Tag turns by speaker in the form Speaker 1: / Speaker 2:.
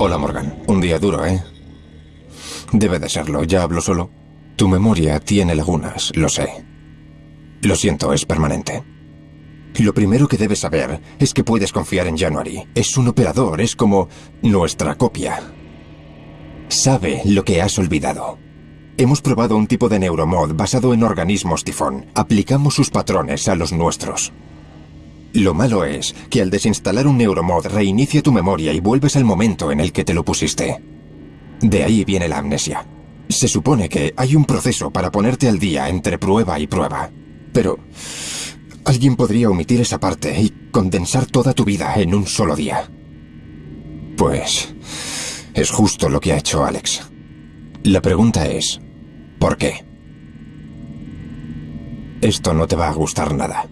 Speaker 1: Hola, Morgan. Un día duro, ¿eh? Debe de serlo. ¿Ya hablo solo? Tu memoria tiene lagunas, lo sé. Lo siento, es permanente. Lo primero que debes saber es que puedes confiar en January. Es un operador, es como nuestra copia. Sabe lo que has olvidado. Hemos probado un tipo de neuromod basado en organismos tifón. Aplicamos sus patrones a los nuestros. Lo malo es que al desinstalar un neuromod reinicia tu memoria y vuelves al momento en el que te lo pusiste. De ahí viene la amnesia. Se supone que hay un proceso para ponerte al día entre prueba y prueba. Pero alguien podría omitir esa parte y condensar toda tu vida en un solo día. Pues es justo lo que ha hecho Alex. La pregunta es, ¿por qué? Esto no te va a gustar nada.